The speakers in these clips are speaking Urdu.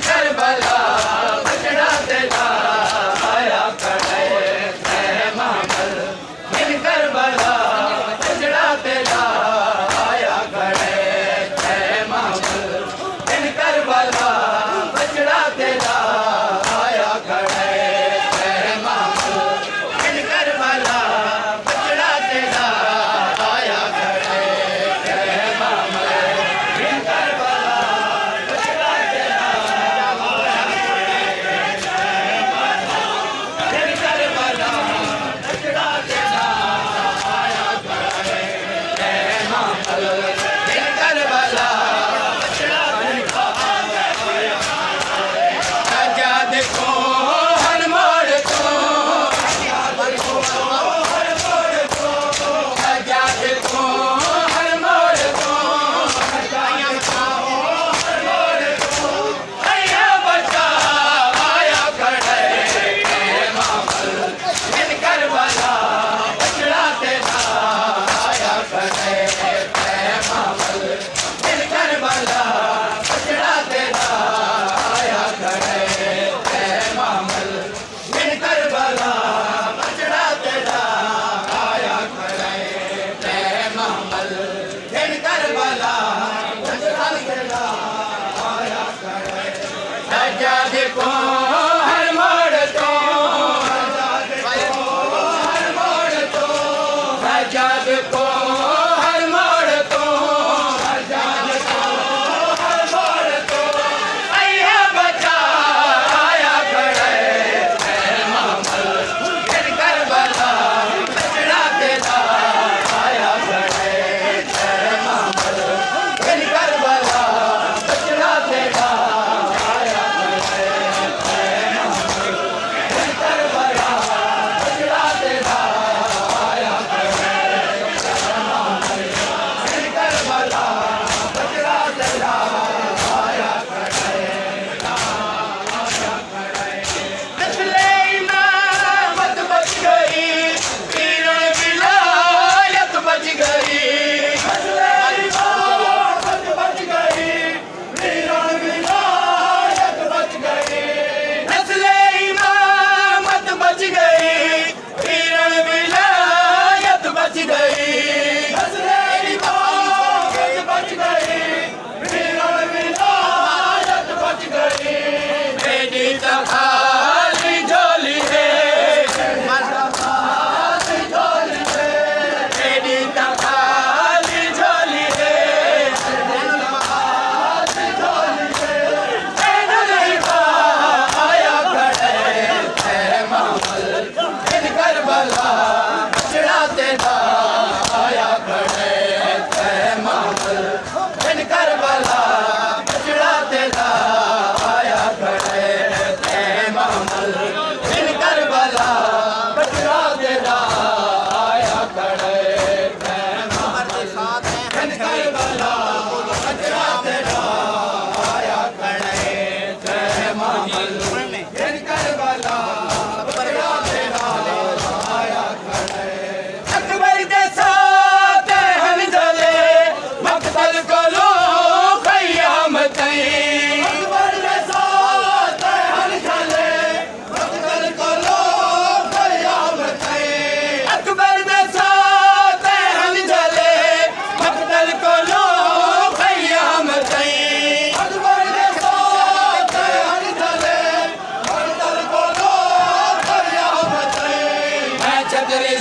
کربلا کو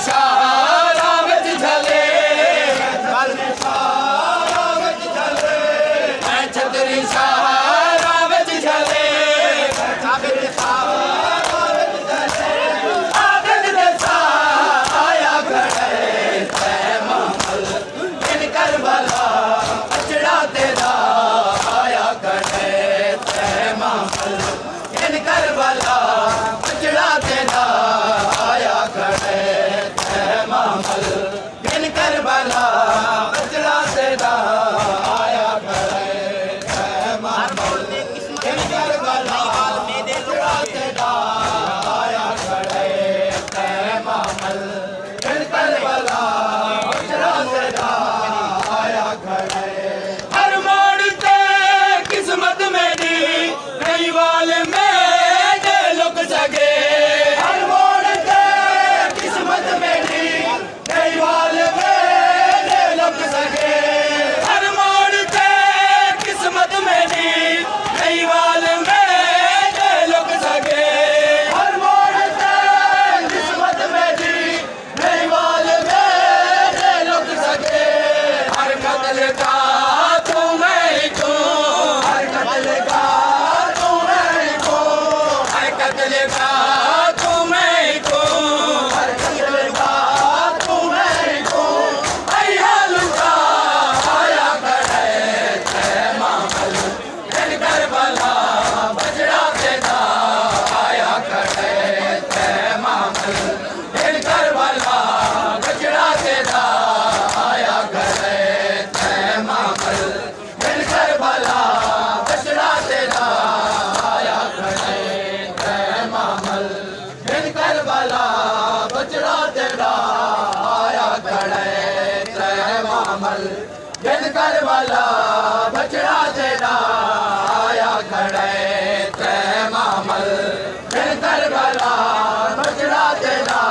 شاہ کربلا بچڑا تیرا